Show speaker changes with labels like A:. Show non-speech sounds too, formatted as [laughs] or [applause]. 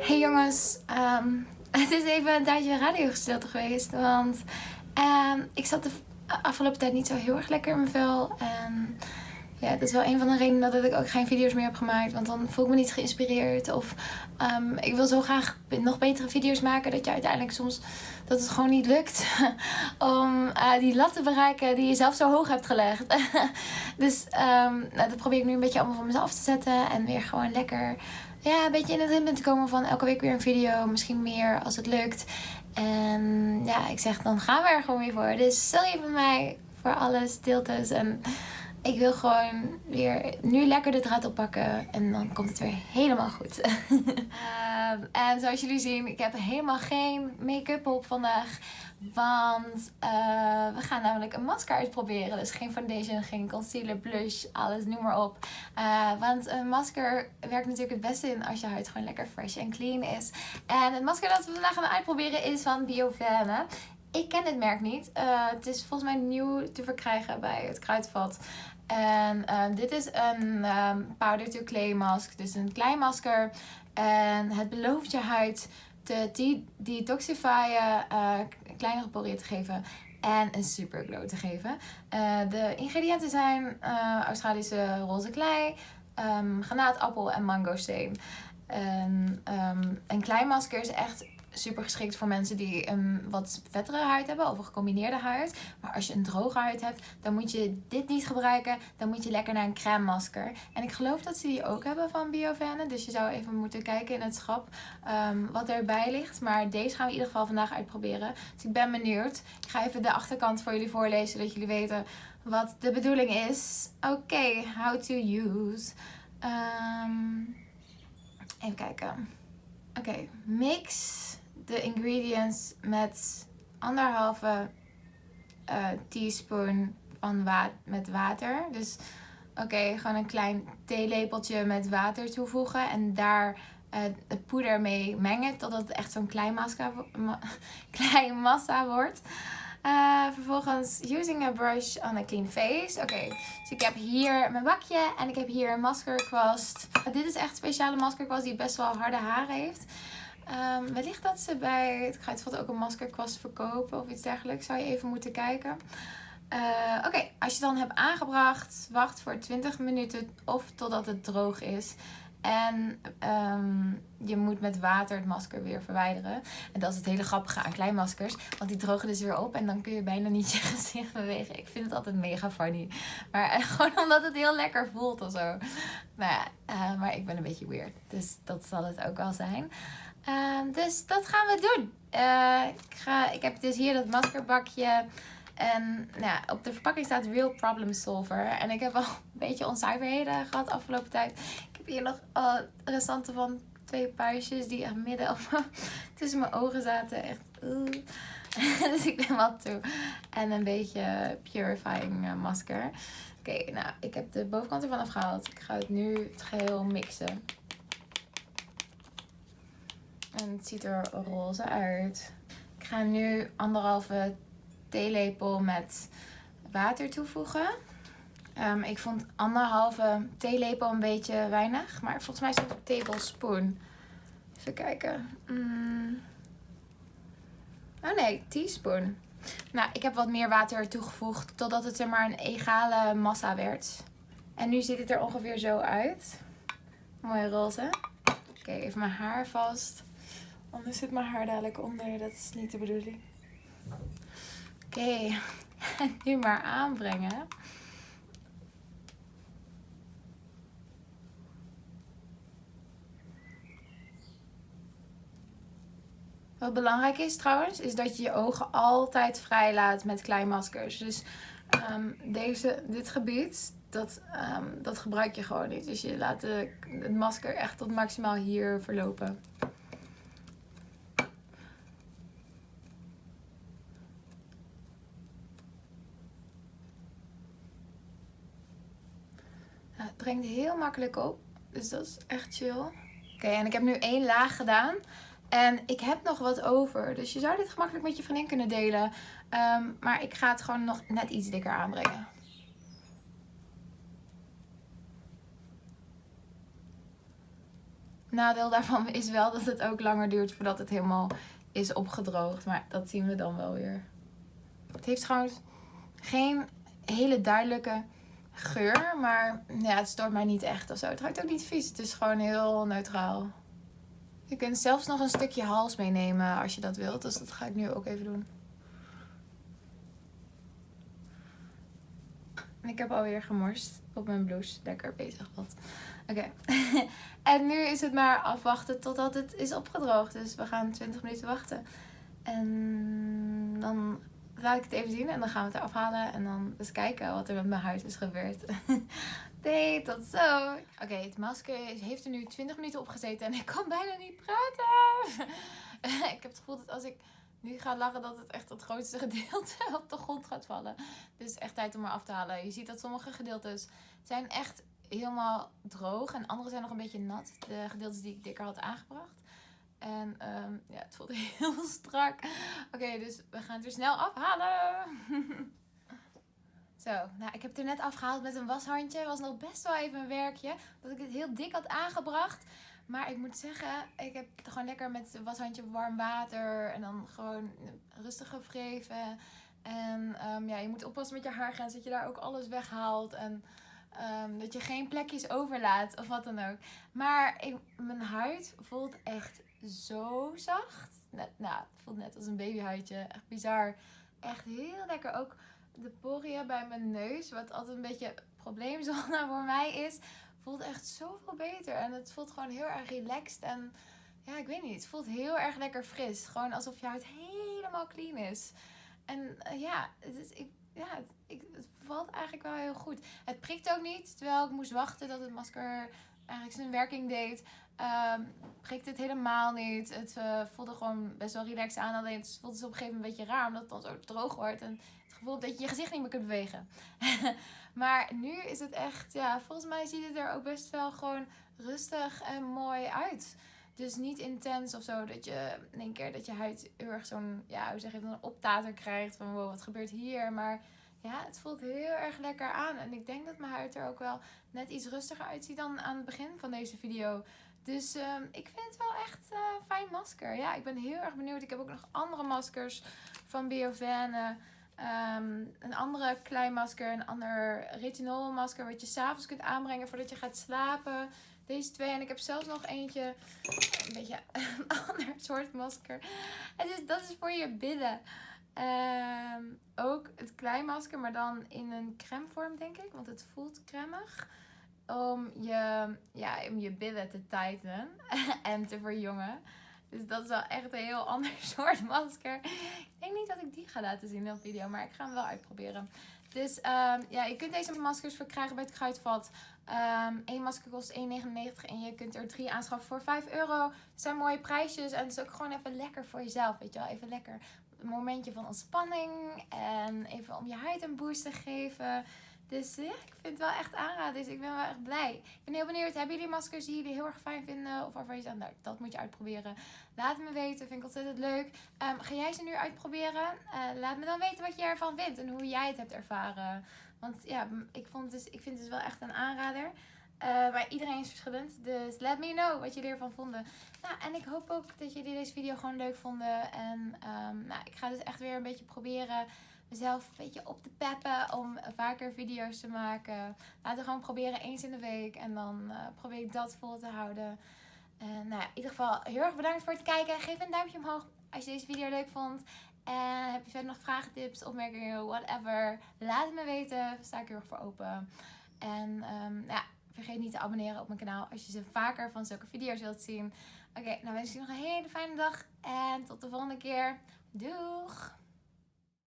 A: Hey jongens, ehm, [laughs] het is even een tijdje radiogestilte geweest, want ehm, ik zat de afgelopen tijd niet zo heel erg lekker in mijn vel. En ja, dat is wel een van de redenen dat ik ook geen video's meer heb gemaakt, want dan voel ik me niet geïnspireerd. Of ehm, ik wil zo graag nog betere video's maken, dat je uiteindelijk soms, dat het gewoon niet lukt [laughs] om uh, die lat te bereiken die je zelf zo hoog hebt gelegd. [laughs] dus nou, dat probeer ik nu een beetje allemaal van mezelf te zetten en weer gewoon lekker ja, een beetje in het ritme te komen van elke week weer een video. Misschien meer als het lukt. En ja, ik zeg dan gaan we er gewoon weer voor. Dus stel je bij mij voor alle stiltes. En ik wil gewoon weer nu lekker de draad oppakken. En dan komt het weer helemaal goed. um, en zoals jullie zien, ik heb helemaal geen make-up op vandaag. Want uh, we gaan namelijk een masker uitproberen. Dus geen foundation, geen concealer, blush, alles, noem maar op. Uh, want een masker werkt natuurlijk het beste in als je huid gewoon lekker fresh en clean is. En het masker dat we vandaag gaan uitproberen is van Biovane. Ik ken het merk niet. Uh, het is volgens mij nieuw te verkrijgen bij het Kruidvat. En dit is een um, powder to clay mask. Dus een klein masker. En het belooft je huid te detoxifyen, uh, kleinere poriën te geven en een super glow te geven. De ingrediënten zijn Australische roze klei, um, granaatappel en mangosteen. En, um, een klei is echt super geschikt voor mensen die een wat vettere huid hebben of een gecombineerde huid. Maar als je een droge huid hebt, dan moet je dit niet gebruiken. Dan moet je lekker naar een crème masker. En ik geloof dat ze die ook hebben van Biovane. Dus je zou even moeten kijken in het schap um, wat erbij ligt. Maar deze gaan we in ieder geval vandaag uitproberen. Dus ik ben benieuwd. Ik ga even de achterkant voor jullie voorlezen, zodat jullie weten wat de bedoeling is. Oké, how to use. Um, even kijken. Oké, mix de ingredients met anderhalve uh, teaspoon van met water. Dus oké, gewoon een klein theelepeltje met water toevoegen. En daar uh, het poeder mee mengen totdat het echt zo'n klein, ma [laughs] klein massa wordt. Uh, vervolgens using a brush on a clean face. Oké, dus ik heb hier mijn bakje en ik heb hier een maskerkwast. dit is echt een speciale maskerkwast die best wel harde haren heeft. Um, wellicht dat ze bij het Kruidvat ook een maskerkwast verkopen of iets dergelijks. Zou je even moeten kijken. Uh, Oké, als je dan hebt aangebracht, wacht voor 20 minuten of totdat het droog is. En um, je moet met water het masker weer verwijderen. En dat is het hele grappige aan kleinmaskers. Want die drogen dus weer op en dan kun je bijna niet [laughs] je gezicht bewegen. Ik vind het altijd mega funny. Maar uh, [laughs] gewoon omdat het heel lekker voelt of zo. Ja, uh, maar ik ben een beetje weird. Dus dat zal het ook wel zijn. Uh, dus dat gaan we doen. Uh, ik, ga, ik heb dus hier dat maskerbakje. En nou op de verpakking staat Real Problem Solver. En ik heb al [laughs] een beetje onzuiverheden gehad afgelopen tijd. Ik heb hier nog uh, restanten van twee puistjes die echt midden [laughs] tussen mijn ogen zaten. Echt. [laughs] dus ik ben wat toe. En een beetje purifying masker. Oké, nou, ik heb de bovenkant ervan afgehaald. Ik ga het nu het geheel mixen. En het ziet er roze uit. Ik ga nu anderhalve theelepel met water toevoegen. Um, ik vond anderhalve theelepel een beetje weinig. Maar volgens mij is het een tablespoon. Even kijken. Mm. Oh nee, teaspoon. Nou, ik heb wat meer water toegevoegd. Totdat het zeg maar een egale massa werd. En nu ziet het er ongeveer zo uit. Mooi roze. Oké, even mijn haar vast. Anders zit mijn haar dadelijk onder. Dat is niet de bedoeling. Oké, [laughs] nu maar aanbrengen. Wat belangrijk is trouwens, is dat je je ogen altijd vrij laat met kleinmaskers. Dus um, deze, dit gebied, dat, um, dat gebruik je gewoon niet. Dus je laat het masker echt tot maximaal hier verlopen. Brengt heel makkelijk op. Dus dat is echt chill. Oké, en ik heb nu één laag gedaan. En ik heb nog wat over. Dus je zou dit gemakkelijk met je vriendin kunnen delen. Um, maar ik ga het gewoon nog net iets dikker aanbrengen. nadeel daarvan is wel dat het ook langer duurt voordat het helemaal is opgedroogd. Maar dat zien we dan wel weer. Het heeft trouwens geen hele duidelijke geur. Maar ja, het stoort mij niet echt of zo. Het ruikt ook niet vies. Het is gewoon heel neutraal. Je kunt zelfs nog een stukje hals meenemen als je dat wilt. Dus dat ga ik nu ook even doen. En ik heb alweer gemorst op mijn blouse. Lekker bezig wat. Oké. [laughs] en nu is het maar afwachten totdat het is opgedroogd. Dus we gaan 20 minuten wachten. En dan laat ik het even zien en dan gaan we het eraf halen. En dan eens kijken wat er met mijn huid is gebeurd. [laughs] nee, tot zo. Oké, het masker heeft er nu 20 minuten op gezeten en ik kan bijna niet praten. [laughs] ik heb het gevoel dat als ik nu ga lachen dat het echt het grootste [laughs] gedeelte op de grond gaat vallen. Dus echt tijd om er af te halen. Je ziet dat sommige gedeeltes zijn echt helemaal droog en andere zijn nog een beetje nat. De gedeeltes die ik dikker had aangebracht. En um, ja, het voelt [laughs] heel strak. Oké, dus we gaan het weer snel afhalen. [laughs] Zo, nou ik heb het er net afgehaald met een washandje. Het was nog best wel even een werkje. Dat ik het heel dik had aangebracht. Maar ik moet zeggen, ik heb gewoon lekker met het washandje warm water. En dan gewoon rustig gewreven. En um, ja, je moet oppassen met je haargrens. Dat je daar ook alles weghaalt. En um, dat je geen plekjes overlaat of wat dan ook. Maar ik, mijn huid voelt echt zo zacht. Net, nou, het voelt net als een babyhuidje. Echt bizar. Echt heel lekker. Ook de poriën bij mijn neus, wat altijd een beetje probleemzone voor mij is, voelt echt zoveel beter. En het voelt gewoon heel erg relaxed. En ja, ik weet niet. Het voelt heel erg lekker fris. Gewoon alsof je huid helemaal clean is. En uh, ja, het is, ik, ja het, ik, het valt eigenlijk wel heel goed. Het prikt ook niet. Terwijl ik moest wachten dat het masker eigenlijk zijn werking deed. Um, prikte het helemaal niet. Het uh, voelde gewoon best wel relaxed aan. Alleen het voelde dus op een gegeven moment een beetje raar. Omdat het dan zo droog wordt. En het gevoel dat je je gezicht niet meer kunt bewegen. [laughs] maar nu is het echt... Ja, volgens mij ziet het er ook best wel gewoon rustig en mooi uit. Dus niet intens of zo. Dat je in één keer dat je huid heel erg zo'n... Ja, hoe zeg je een optater krijgt. Van wat gebeurt hier? Maar ja, het voelt heel erg lekker aan. En ik denk dat mijn huid er ook wel net iets rustiger uitziet dan aan het begin van deze video. Dus um, ik vind het wel echt uh, fijn masker. Ja, ik ben heel erg benieuwd. Ik heb ook nog andere maskers van Biovane. Um, een andere klein masker, een ander retinol masker wat je s'avonds kunt aanbrengen voordat je gaat slapen. Deze twee. En ik heb zelfs nog eentje, een beetje een [laughs] ander soort masker. En dus dat is voor je billen. Um, ook het kleinmasker, maar dan in een crème vorm denk ik. Want het voelt cremig. Om je, ja, om je billen te tighten [laughs] en te verjongen. Dus dat is wel echt een heel [laughs] ander soort masker. Ik denk niet dat ik die ga laten zien in de video, maar ik ga hem wel uitproberen. Dus um, ja, je kunt deze maskers verkrijgen bij het Kruidvat. Eén masker kost 1,99 en je kunt er drie aanschaffen voor 5 euro. Het zijn mooie prijsjes en het is ook gewoon even lekker voor jezelf, weet je wel. Even lekker een momentje van ontspanning en even om je huid een boost te geven. Dus ja, ik vind het wel echt aanraden. Dus ik ben wel echt blij. Ik ben heel benieuwd. Hebben jullie maskers die jullie heel erg fijn vinden? Of waarvan je zegt, nou, dat moet je uitproberen. Laat het me weten. Vind ik ontzettend leuk. Um, ga jij ze nu uitproberen? Uh, laat me dan weten wat je ervan vindt. En hoe jij het hebt ervaren. Want ja, ik, vond dus, ik vind het dus wel echt een aanrader. Uh, maar iedereen is verschillend. Dus let me know wat jullie ervan vonden. Nou, en ik hoop ook dat jullie deze video gewoon leuk vonden. En um, nou, ik ga dus echt weer een beetje proberen mezelf een beetje op te peppen om vaker video's te maken. Laten we gewoon proberen eens in de week. En dan uh, probeer ik dat vol te houden. En nou ja, in ieder geval heel erg bedankt voor het kijken. Geef een duimpje omhoog als je deze video leuk vond. En heb je verder nog vragen, tips, opmerkingen, whatever. Laat het me weten. Daar sta ik heel erg voor open. En um, ja, vergeet niet te abonneren op mijn kanaal als je ze vaker van zulke video's wilt zien. Oké, okay, nou wens ik je nog een hele fijne dag. En tot de volgende keer. Doeg!